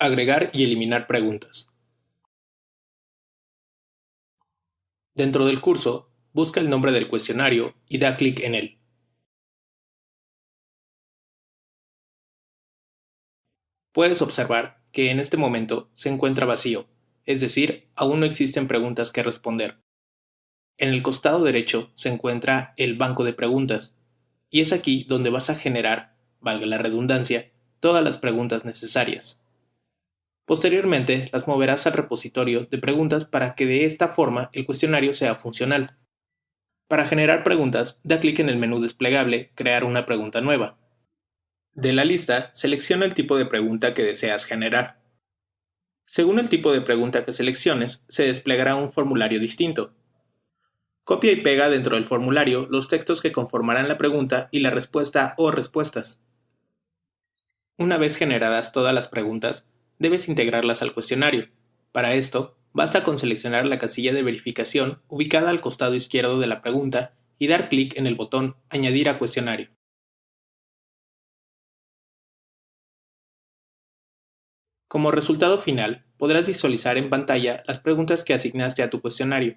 Agregar y eliminar preguntas. Dentro del curso, busca el nombre del cuestionario y da clic en él. Puedes observar que en este momento se encuentra vacío, es decir, aún no existen preguntas que responder. En el costado derecho se encuentra el banco de preguntas, y es aquí donde vas a generar, valga la redundancia, todas las preguntas necesarias. Posteriormente las moverás al repositorio de preguntas para que de esta forma el cuestionario sea funcional. Para generar preguntas, da clic en el menú desplegable Crear una pregunta nueva. De la lista, selecciona el tipo de pregunta que deseas generar. Según el tipo de pregunta que selecciones, se desplegará un formulario distinto. Copia y pega dentro del formulario los textos que conformarán la pregunta y la respuesta o respuestas. Una vez generadas todas las preguntas, debes integrarlas al cuestionario. Para esto, basta con seleccionar la casilla de verificación ubicada al costado izquierdo de la pregunta y dar clic en el botón Añadir a cuestionario. Como resultado final, podrás visualizar en pantalla las preguntas que asignaste a tu cuestionario.